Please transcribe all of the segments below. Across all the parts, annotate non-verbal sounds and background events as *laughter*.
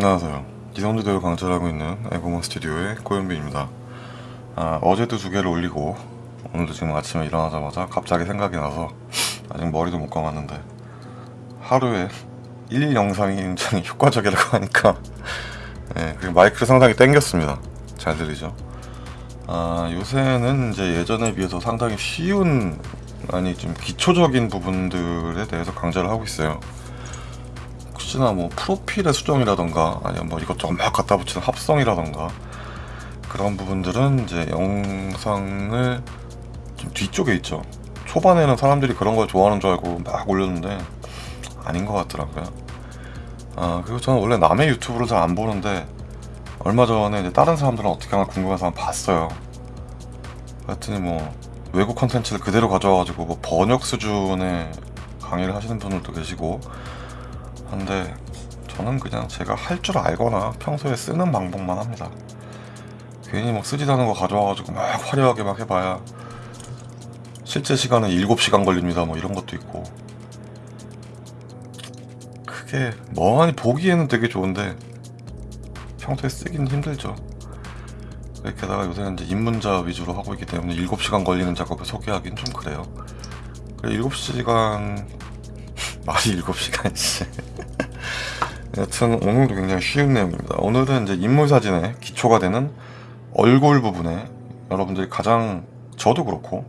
안녕하세요. 기성주대로 강좌하고 있는 에고몬 스튜디오의 고현빈입니다. 아, 어제도 두 개를 올리고 오늘도 지금 아침에 일어나자마자 갑자기 생각이 나서 아직 머리도 못 감았는데 하루에 1 영상이 굉장히 효과적이라고 하니까 네, 그리고 마이크를 상당히 땡겼습니다. 잘 들리죠? 아, 요새는 이제 예전에 비해서 상당히 쉬운 아니 좀 기초적인 부분들에 대해서 강좌를 하고 있어요. 혹시나 뭐 프로필의 수정이라던가 아니면 뭐 이것저것 막 갖다 붙이는 합성이라던가 그런 부분들은 이제 영상을 좀 뒤쪽에 있죠. 초반에는 사람들이 그런 걸 좋아하는 줄 알고 막 올렸는데 아닌 것 같더라고요. 아 그리고 저는 원래 남의 유튜브를 잘 안 보는데 얼마 전에 이제 다른 사람들은 어떻게 하나 궁금해서 한번 봤어요. 그랬더니 뭐 외국 컨텐츠를 그대로 가져와가지고 뭐 번역 수준의 강의를 하시는 분들도 계시고 한데 저는 그냥 제가 할 줄 알거나 평소에 쓰는 방법만 합니다. 괜히 뭐 쓰지도 않은 거 가져와가지고 막 화려하게 막 해봐야 실제 시간은 7시간 걸립니다. 뭐 이런 것도 있고. 그게 멍하니 보기에는 되게 좋은데 평소에 쓰기는 힘들죠. 게다가 요새는 이제 입문자 위주로 하고 있기 때문에 7시간 걸리는 작업을 소개하기는 좀 그래요. 그래 7시간 말이 7시간이지 여튼 오늘도 굉장히 쉬운 내용입니다 오늘은 이제 인물 사진의 기초가 되는 얼굴 부분에 여러분들이 가장 저도 그렇고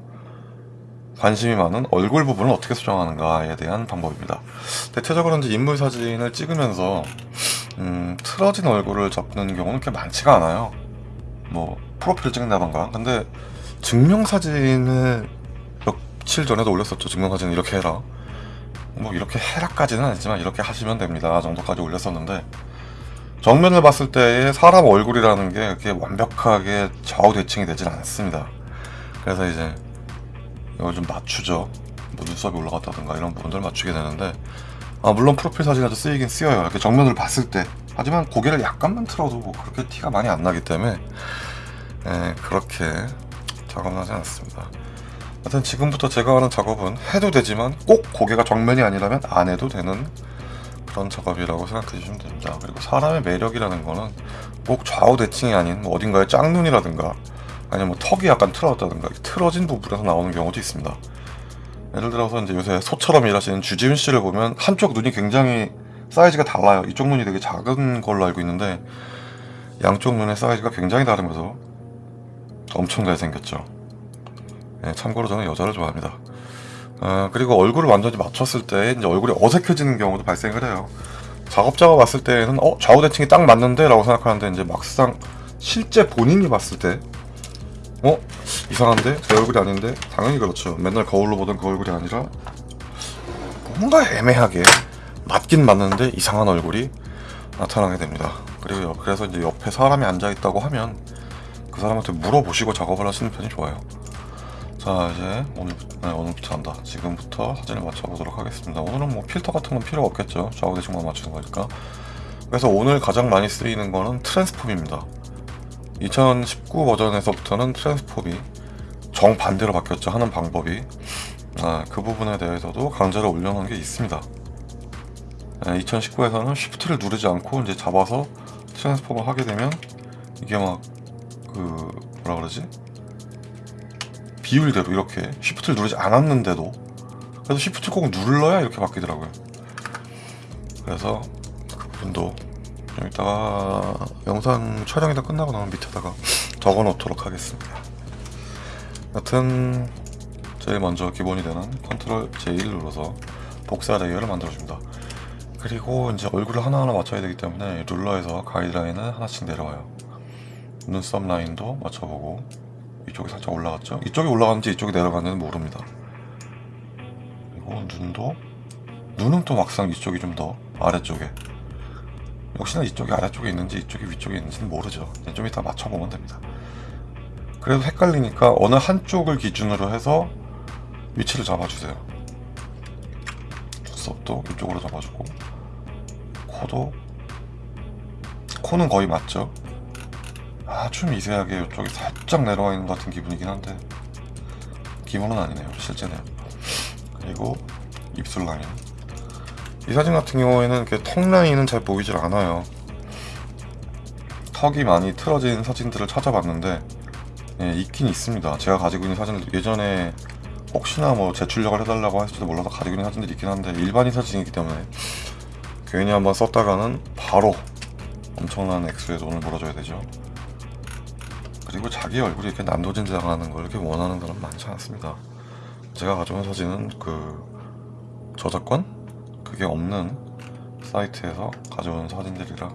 관심이 많은 얼굴 부분을 어떻게 수정하는가에 대한 방법입니다. 대체적으로 이제 인물 사진을 찍으면서 음, 틀어진 얼굴을 잡는 경우는 그렇게 많지가 않아요. 뭐 프로필을 찍는다던가. 근데 증명 사진을 며칠 전에도 올렸었죠. 증명 사진 이렇게 해라. 뭐 이렇게 해라까지는 아니지만 이렇게 하시면 됩니다. 정도까지 올렸었는데 정면을 봤을 때의 사람 얼굴이라는 게 그렇게 완벽하게 좌우 대칭이 되질 않습니다. 그래서 이제 이걸 좀 맞추죠. 뭐 눈썹이 올라갔다든가 이런 부분들을 맞추게 되는데 아 물론 프로필 사진에도 쓰이긴 쓰여요. 이렇게 정면을 봤을 때 하지만 고개를 약간만 틀어도 뭐 그렇게 티가 많이 안 나기 때문에 에, 그렇게 작업하지 않습니다. 하여튼 지금부터 제가 하는 작업은 해도 되지만 꼭 고개가 정면이 아니라면 안 해도 되는 그런 작업이라고 생각해 주시면 됩니다. 그리고 사람의 매력이라는 거는 꼭 좌우 대칭이 아닌 뭐 어딘가에 짝눈이라든가 아니면 뭐 턱이 약간 틀어졌다든가 틀어진 부분에서 나오는 경우도 있습니다. 예를 들어서 이제 요새 소처럼 일하시는 주지훈 씨를 보면 한쪽 눈이 굉장히 사이즈가 달라요. 이쪽 눈이 되게 작은 걸로 알고 있는데 양쪽 눈의 사이즈가 굉장히 다르면서 엄청 잘생겼죠. 네, 참고로 저는 여자를 좋아합니다. 아, 그리고 얼굴을 완전히 맞췄을 때 이제 얼굴이 어색해지는 경우도 발생을 해요. 작업자가 봤을 때는 어 좌우 대칭이 딱 맞는데 라고 생각하는데 이제 막상 실제 본인이 봤을 때 어? 이상한데? 제 얼굴이 아닌데? 당연히 그렇죠. 맨날 거울로 보던 그 얼굴이 아니라 뭔가 애매하게 맞긴 맞는데 이상한 얼굴이 나타나게 됩니다. 그리고 그래서 이제 옆에 사람이 앉아 있다고 하면 그 사람한테 물어보시고 작업을 하시는 편이 좋아요. 자 이제 오늘부터, 네, 오늘부터 한다. 지금부터 사진을 맞춰보도록 하겠습니다. 오늘은 뭐 필터 같은 건 필요 없겠죠. 좌우 대칭만 맞추는 거니까. 그래서 오늘 가장 많이 쓰이는 거는 트랜스폼입니다. 2019 버전에서부터는 트랜스폼이 정반대로 바뀌었죠. 하는 방법이. 아, 그 부분에 대해서도 강좌를 올려놓은 게 있습니다. 2019에서는 쉬프트를 누르지 않고 이제 잡아서 트랜스폼을 하게 되면 이게 막 그 뭐라 그러지? 비율대로 이렇게 쉬프트를 누르지 않았는데도 그래서 쉬프트 꼭 눌러야 이렇게 바뀌더라고요. 그래서 그 부분도 좀 이따가 영상 촬영이 다 끝나고 나면 밑에다가 *laughs* 적어 놓도록 하겠습니다. 여튼 제일 먼저 기본이 되는 컨트롤 J1 눌러서 복사 layer를 만들어줍니다. 그리고 이제 얼굴을 하나하나 맞춰야 되기 때문에 ruler에서 가이드라인을 하나씩 내려와요. 눈썹 라인도 맞춰보고 이쪽이 살짝 올라갔죠? 이쪽이 올라갔는지 이쪽이 내려갔는지 모릅니다. 그리고 눈도 눈은 또 막상 이쪽이 좀 더 아래쪽에 역시나 이쪽이 아래쪽에 있는지 이쪽이 위쪽에 있는지는 모르죠. 좀 이따 맞춰보면 됩니다. 그래도 헷갈리니까 어느 한쪽을 기준으로 해서 위치를 잡아주세요. 눈썹도 이쪽으로 잡아주고 코도 코는 거의 맞죠? 아주 미세하게 이쪽이 살짝 내려와 있는 것 같은 기분이긴 한데 기분은 아니네요 실제는 그리고 입술 라인 이 사진 같은 경우에는 이렇게 턱 라인은 잘 보이질 않아요 턱이 많이 틀어진 사진들을 찾아봤는데 예, 있긴 있습니다. 제가 가지고 있는 사진들 예전에 혹시나 뭐 제출력을 해달라고 할지도 몰라서 가지고 있는 사진들이 있긴 한데 일반인 사진이기 때문에 괜히 한번 썼다가는 바로 엄청난 액수의 돈을 물어줘야 되죠. 그리고 자기 얼굴이 이렇게 난도진 당하는 걸 이렇게 원하는 사람 많지 않습니다. 제가 가져온 사진은 그 저작권 그게 없는 사이트에서 가져온 사진들이라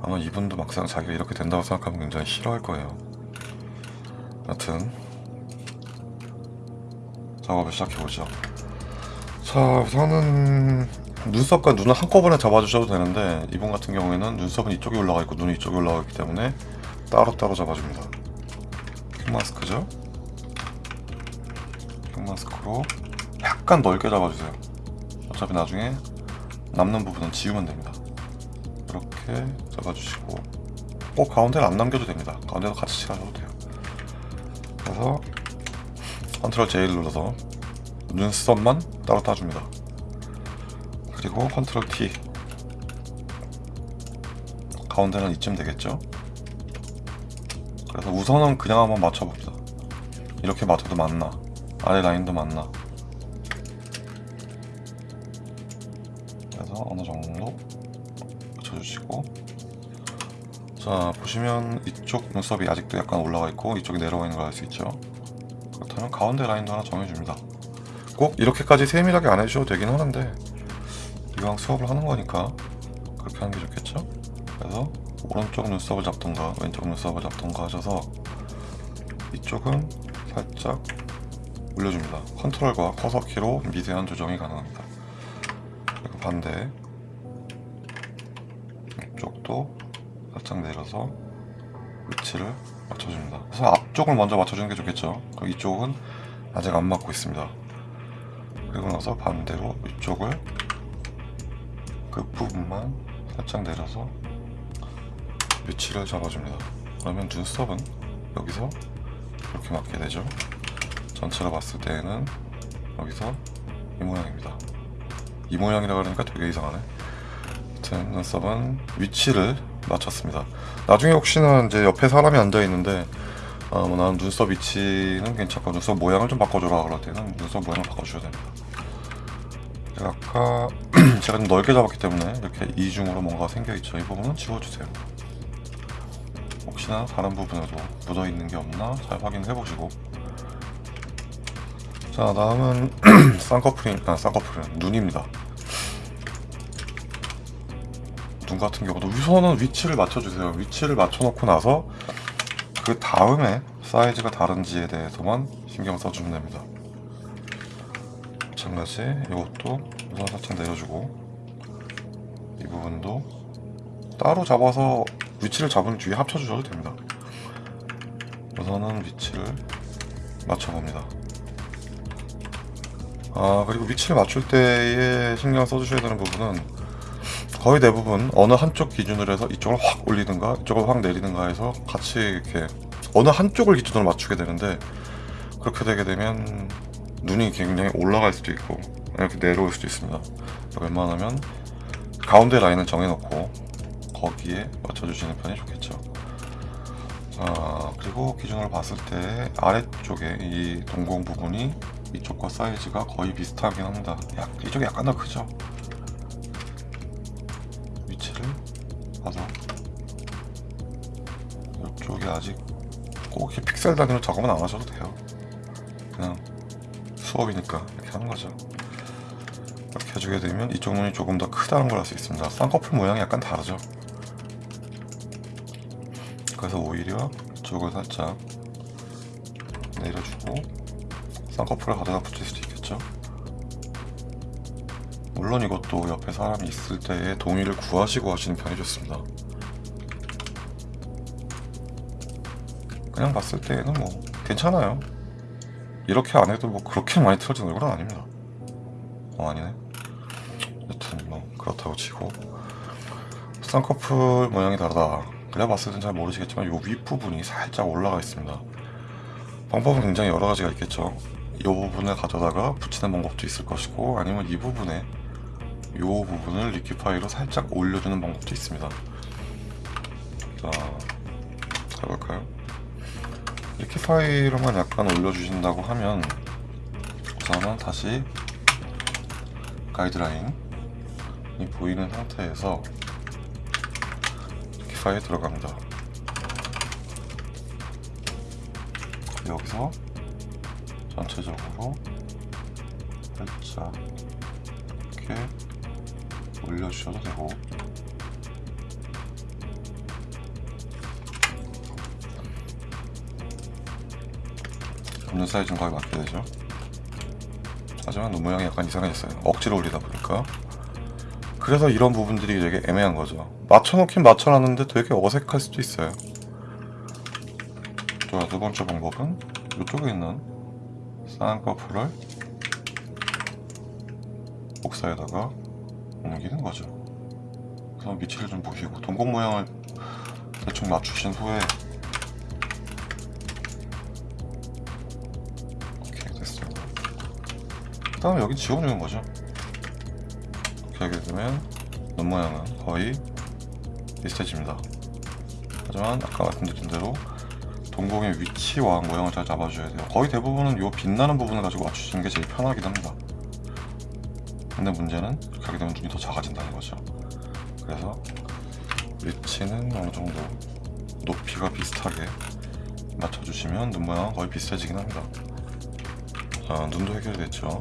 아마 이분도 막상 자기가 이렇게 된다고 생각하면 굉장히 싫어할 거예요. 여튼 작업을 시작해보죠. 자 우선은 눈썹과 눈을 한꺼번에 잡아주셔도 되는데 이분 같은 경우에는 눈썹은 이쪽에 올라가 있고 눈이 이쪽에 올라가 있기 때문에 따로따로 잡아줍니다. 퀵 마스크죠? 퀵 마스크로 약간 넓게 잡아주세요. 어차피 나중에 남는 부분은 지우면 됩니다. 이렇게 잡아주시고 꼭 가운데를 안 남겨도 됩니다. 가운데도 같이 칠하셔도 돼요. 그래서 컨트롤 J를 눌러서 눈썹만 따로 따줍니다. 그리고 컨트롤 T 가운데는 이쯤 되겠죠? 그래서 우선은 그냥 한번 맞춰봅니다. 이렇게 맞춰도 맞나? 아래 라인도 맞나? 그래서 어느 정도 맞춰주시고 자 보시면 이쪽 눈썹이 아직도 약간 올라가 있고 이쪽이 내려가 있는 걸 알 수 있죠 그렇다면 가운데 라인도 하나 정해줍니다 꼭 이렇게까지 세밀하게 안 해주셔도 되긴 하는데 이왕 수업을 하는 거니까 그렇게 하는 게 좋겠죠 오른쪽 눈썹을 잡던가 왼쪽 눈썹을 잡던가 하셔서 이쪽은 살짝 올려줍니다 컨트롤과 커서 키로 미세한 조정이 가능합니다 그리고 반대 이쪽도 살짝 내려서 위치를 맞춰줍니다. 그래서 앞쪽을 먼저 맞춰주는 게 좋겠죠. 그리고 이쪽은 아직 안 맞고 있습니다. 그리고 나서 반대로 이쪽을 그 부분만 살짝 내려서 위치를 잡아줍니다. 그러면 눈썹은 여기서 이렇게 맞게 되죠. 전체로 봤을 때에는 여기서 이 모양입니다. 이 모양이라 그러니까 되게 이상하네. 아무튼 눈썹은 위치를 맞췄습니다. 나중에 혹시나 이제 옆에 사람이 앉아 있는데 아, 뭐 나는 눈썹 위치는 괜찮고 눈썹 모양을 좀 바꿔줘라 그럴 때는 눈썹 모양을 바꿔주셔야 됩니다. 제가 아까 *clears throat* 제가 좀 넓게 잡았기 때문에 이렇게 이중으로 뭔가 생겨 있죠. 이 부분은 지워주세요. 혹시나 다른 부분에도 묻어 있는 게 없나 잘 확인해 보시고. 자 다음은 *clears throat* 쌍꺼풀이 아 쌍꺼풀은 눈입니다. 눈 같은 경우도 우선은 위치를 맞춰주세요. 위치를 맞춰놓고 나서 그 다음에 사이즈가 다른지에 대해서만 신경 써주면 됩니다. 마찬가지 이것도 우선 살짝 내려주고 이 부분도 따로 잡아서 위치를 잡은 뒤에 합쳐주셔도 됩니다. 우선은 위치를 맞춰봅니다. 아 그리고 위치를 맞출 때에 신경 써주셔야 되는 부분은 거의 대부분 어느 한쪽 기준으로 해서 이쪽을 확 올리든가 이쪽을 확 내리든가 해서 같이 이렇게 어느 한쪽을 기준으로 맞추게 되는데 그렇게 되게 되면 눈이 굉장히 올라갈 수도 있고 이렇게 내려올 수도 있습니다 웬만하면 가운데 라인을 정해놓고 거기에 맞춰주시는 편이 좋겠죠. 자 그리고 기준으로 봤을 때 아래쪽에 이 동공 부분이 이쪽과 사이즈가 거의 비슷하긴 합니다. 약, 이쪽이 약간 더 크죠? 위치를 봐서. 이쪽이 아직 꼭 픽셀 단위로 작업은 안 하셔도 돼요. 그냥 수업이니까 이렇게 하는 거죠. 이렇게 해주게 되면 이쪽 눈이 조금 더 크다는 걸 알 수 있습니다. 쌍꺼풀 모양이 약간 다르죠 그래서 오히려 이쪽을 살짝 내려주고 쌍꺼풀을 가져다 붙일 수도 있겠죠 물론 이것도 옆에 사람이 있을 때의 동의를 구하시고 하시는 편이 좋습니다. 그냥 봤을 때는 뭐 괜찮아요. 이렇게 안 해도 뭐 그렇게 많이 틀어진 얼굴은 아닙니다. 어 아니네. 여튼 뭐 그렇다고 치고 쌍꺼풀 모양이 다르다. 그래 봤을 땐 잘 모르시겠지만 이 윗부분이 살짝 올라가 있습니다. 방법은 굉장히 여러 가지가 있겠죠. 이 부분을 가져다가 붙이는 방법도 있을 것이고 아니면 이 부분에 이 부분을 리퀴파이로 살짝 올려주는 방법도 있습니다. 자 해볼까요? 파일로만 약간 올려주신다고 하면 우선은 다시 가이드라인이 보이는 상태에서 파일 들어갑니다. 여기서 전체적으로 살짝 이렇게 올려주셔도 되고. 없는 사이즈는 거의 맞게 되죠? 하지만 눈 모양이 약간 이상해졌어요. 억지로 올리다 보니까. 그래서 이런 부분들이 되게 애매한 거죠 맞춰놓긴 맞춰놨는데 되게 어색할 수도 있어요. 자, 두 번째 방법은 이쪽에 있는 쌍꺼풀을 복사에다가 옮기는 거죠. 우선 위치를 좀 보시고 동공 모양을 대충 맞추신 후에 오케이 됐어요 그 다음에 여기 지워주는 거죠. 이렇게 하게 되면 눈 모양은 거의 비슷해집니다. 하지만 아까 말씀드린 대로 동공의 위치와 모양을 잘 잡아줘야 돼요. 거의 대부분은 이 빛나는 부분을 가지고 맞추시는 게 제일 편하긴 합니다. 근데 문제는 이렇게 하게 되면 눈이 더 작아진다는 거죠. 그래서 위치는 어느 정도 높이가 비슷하게 맞춰주시면 눈 모양은 거의 비슷해지긴 합니다. 자 눈도 해결됐죠.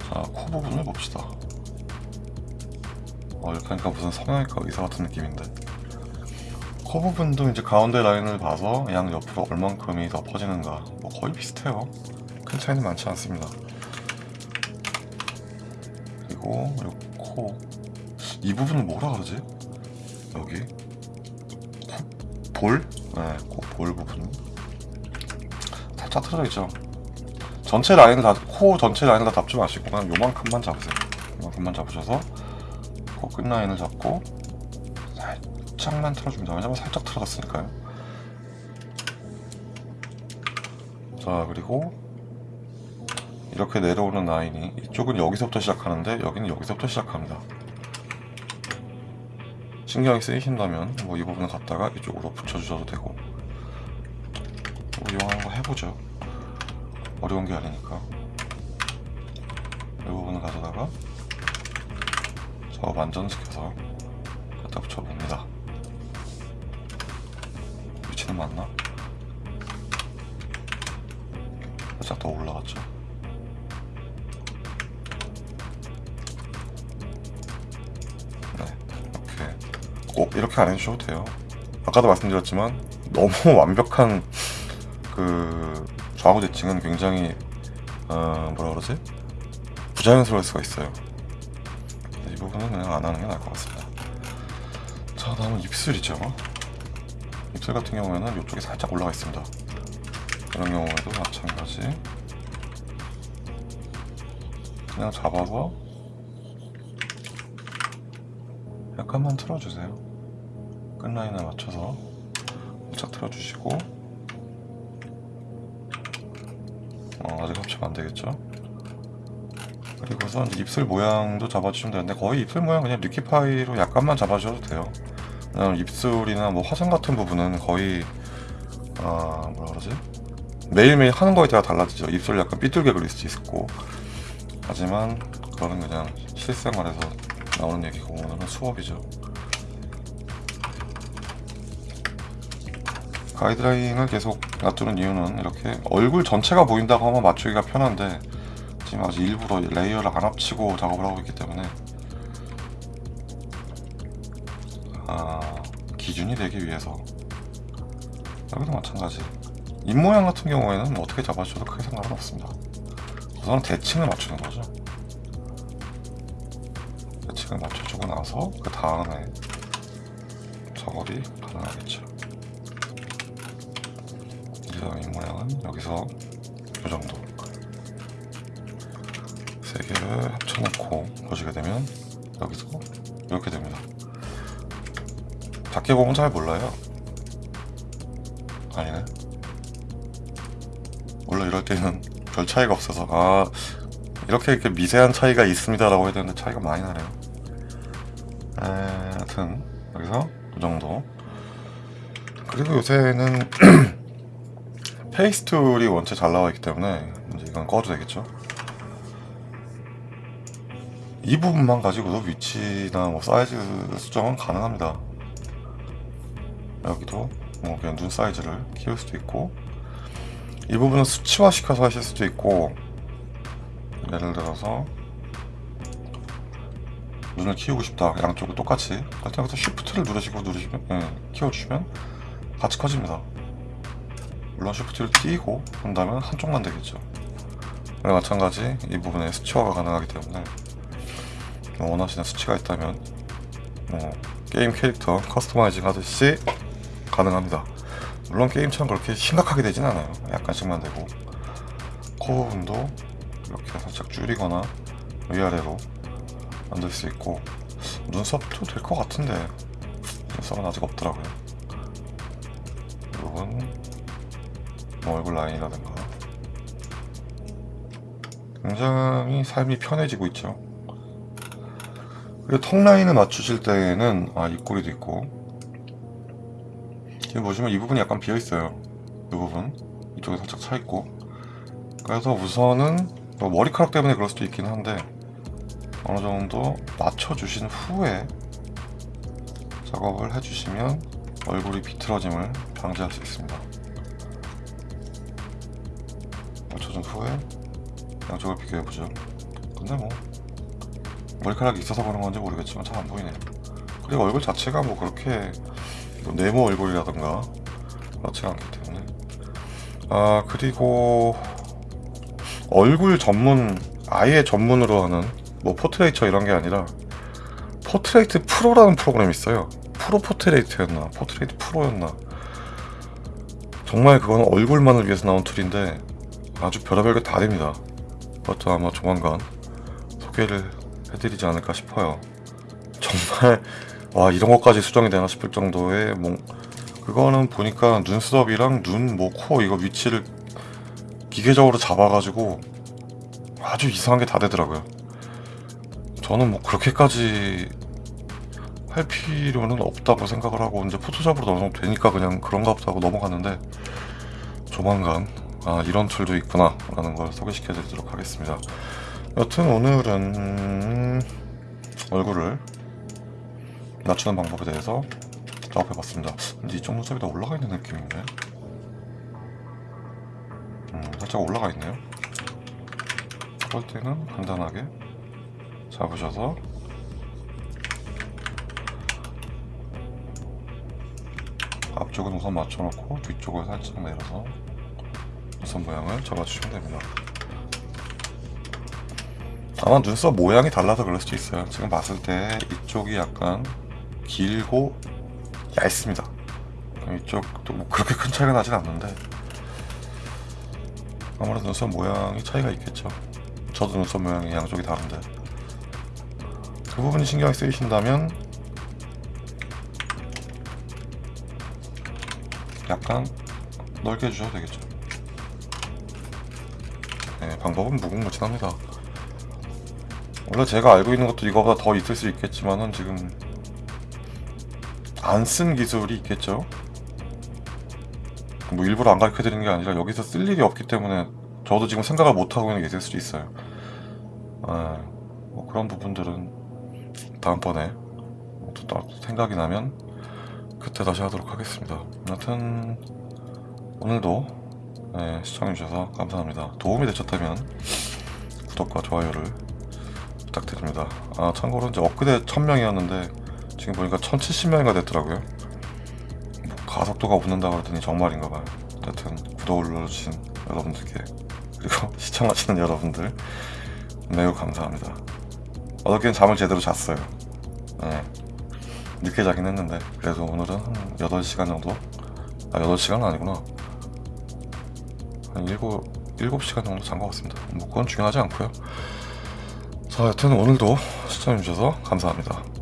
자 코 부분을 봅시다 어 하니까 무슨 성형외과 의사 같은 느낌인데 코 부분도 이제 가운데 라인을 봐서 양 옆으로 얼만큼이 더 퍼지는가 뭐 거의 비슷해요 큰 차이는 많지 않습니다 그리고 코이 부분은 뭐라 그러지? 여기 코 볼? 네, 코볼 부분 살짝 틀어져 있죠. 전체 라인을 다, 코 전체 라인을 다 잡지 마시고 그냥 요만큼만 잡으세요. 요만큼만 잡으셔서 코 끝 라인을 잡고 살짝만 틀어줍니다. 왜냐면 살짝 틀어졌으니까요. 자 그리고 이렇게 내려오는 라인이 이쪽은 여기서부터 시작하는데 여기는 여기서부터 시작합니다. 신경이 쓰이신다면 뭐 이 부분을 갖다가 이쪽으로 붙여주셔도 되고 뭐 이용하는 거 해보죠 어려운 게 아니니까 이 부분을 가져다가 작업 안전시켜서 갖다 붙여봅니다 위치는 맞나? 살짝 더 올라갔죠 네 이렇게 꼭 이렇게 안 해주셔도 돼요. 아까도 말씀드렸지만 너무 *laughs* 완벽한 그 좌우 대칭은 굉장히 어, 뭐라 그러지 부자연스러울 수가 있어요. 이 부분은 그냥 안 하는 게 나을 것 같습니다. 자 다음은 입술이죠. 입술 같은 경우에는 이쪽에 살짝 올라가 있습니다. 이런 경우에도 마찬가지. 그냥 잡아서 약간만 틀어주세요. 끝라인에 맞춰서 살짝 틀어주시고 어, 아직 합치면 안 되겠죠? 그리고서 이제 입술 모양도 잡아주시면 되는데 거의 입술 모양 그냥 리퀴파이로 약간만 잡아주셔도 돼요. 입술이나 뭐 화장 같은 부분은 거의 아 뭐라 그러지? 매일매일 하는 거에 따라 달라지죠. 입술 약간 삐뚤게 그릴 수도 있고 하지만 그거는 그냥 실생활에서 나오는 얘기고 오늘은 수업이죠. 가이드라인을 계속 놔두는 이유는 이렇게 얼굴 전체가 보인다고 하면 맞추기가 편한데 지금 아직 일부러 layer를 안 합치고 작업을 하고 있기 때문에 아, 기준이 되기 위해서. 여기도 마찬가지. 입 모양 같은 경우에는 뭐 어떻게 잡아줘도 크게 상관은 없습니다. 우선 대칭을 맞추는 거죠. 대칭을 맞춰주고 나서 그 다음에 작업이 가능하겠죠. 그래서 이 모양은 여기서 이 정도 세 개를 합쳐놓고 보시게 되면 여기서 이렇게 됩니다. 밖에 보면 잘 몰라요. 아니네. 원래 이럴 때는 별 차이가 없어서 아 이렇게 이렇게 미세한 차이가 있습니다 라고 해야 되는데 차이가 많이 나네요. 에, 하여튼 여기서 이 정도 그리고 요새는 *clears throat* face tool이 원체 잘 나와 있기 때문에 이제 이건 꺼도 되겠죠. 이 부분만 가지고도 위치나 뭐 사이즈 수정은 가능합니다. 여기도 뭐 그냥 눈 사이즈를 키울 수도 있고 이 부분은 수치화 시켜서 하실 수도 있고 예를 들어서 눈을 키우고 싶다 양쪽을 똑같이. 때 여기서 쉬프트를 누르시고 누르시면 예, 키워주시면 같이 커집니다. 물론 쉬프트를 끼고 한다면 한쪽만 되겠죠. 마찬가지 이 부분에 수치화가 가능하기 때문에. 뭐 원하시는 수치가 있다면 뭐 게임 캐릭터 customizing 하듯이 가능합니다. 물론 게임처럼 그렇게 심각하게 되진 않아요. 약간씩만 되고. 코 부분도 이렇게 살짝 줄이거나 위아래로 만들 수 있고. 눈썹도 될 것 같은데 눈썹은 아직 없더라고요. 이 부분 뭐 얼굴 라인이라든가. 굉장히 삶이 편해지고 있죠 그리고 턱 라인을 맞추실 때에는 아 입꼬리도 있고 지금 보시면 이 부분이 약간 비어 있어요 이 부분 이쪽에 살짝 차 있고 그래서 우선은 뭐 머리카락 때문에 그럴 수도 있긴 한데 어느 정도 맞춰주신 후에 작업을 해주시면 얼굴이 비틀어짐을 방지할 수 있습니다. 맞춰준 후에 양쪽을 비교해보죠. 근데 뭐 머리카락이 있어서 그런 건지 모르겠지만 잘 안 보이네요. 그리고 얼굴 자체가 뭐 그렇게 뭐 네모 얼굴이라던가 그렇지 않기 때문에. 아 그리고 얼굴 전문 아예 전문으로 하는 뭐 Portraiture 이런 게 아니라 Portrait Pro라는 프로그램이 있어요. Pro Portrait였나 Portrait Pro였나. 정말 그건 얼굴만을 위해서 나온 tool인데 아주 별의별 게 다 됩니다. 그것도 아마 조만간 소개를 해드리지 않을까 싶어요 정말 와 이런 것까지 수정이 되나 싶을 정도의 뭐 그거는 보니까 눈썹이랑 눈, 뭐, 코 이거 위치를 기계적으로 잡아가지고 아주 이상한 게 다 되더라고요. 저는 뭐 그렇게까지 할 필요는 없다고 생각을 하고 이제 포토샵으로 어느 정도 되니까 그냥 그런가 보다 하고 넘어갔는데 조만간 아 이런 툴도 있구나 라는 걸 소개시켜 드리도록 하겠습니다. 여튼 오늘은 얼굴을 낮추는 방법에 대해서 작업해봤습니다. 근데 이쪽 눈썹이 더 올라가 있는 느낌인데 음, 살짝 올라가 있네요. 그럴 때는 간단하게 잡으셔서 앞쪽은 우선 맞춰놓고 뒤쪽을 살짝 내려서 눈썹 모양을 잡아주시면 됩니다. 아마 눈썹 모양이 달라서 그럴 수도 있어요. 지금 봤을 때 이쪽이 약간 길고 얇습니다. 이쪽도 뭐 그렇게 큰 차이가 나진 않는데 아무래도 눈썹 모양이 차이가 있겠죠. 저도 눈썹 모양이 양쪽이 다른데 그 부분이 신경이 쓰이신다면 약간 넓게 해주셔도 되겠죠. 네, 방법은 무궁무진합니다. 원래 제가 알고 있는 것도 이거보다 더 있을 수 있겠지만은 지금 안 쓴 기술이 있겠죠. 뭐 일부러 안 가르쳐 드리는 게 아니라 여기서 쓸 일이 없기 때문에 저도 지금 생각을 못 하고 있는 게 있을 수도 있어요. 아, 뭐 그런 부분들은 다음번에 또 생각이 나면 그때 다시 하도록 하겠습니다. 여튼 오늘도 네, 시청해주셔서 감사합니다. 도움이 되셨다면 구독과 좋아요를 부탁드립니다. 아 참고로 이제 엊그제 1000명이었는데 지금 보니까 1070명이가 됐더라고요. 뭐 가속도가 붙는다 그러더니 정말인가봐요. 하여튼 구독을 눌러주신 여러분들께 그리고 *laughs* 시청하시는 여러분들 매우 감사합니다. 어저께는 잠을 제대로 잤어요. 네. 늦게 자긴 했는데 그래도 오늘은 한 8시간 정도? 아 8시간은 아니구나. 한 7, 7시간 정도 잔 것 같습니다. 뭐 그건 중요하지 않고요. 자 여튼 오늘도 시청해주셔서 감사합니다.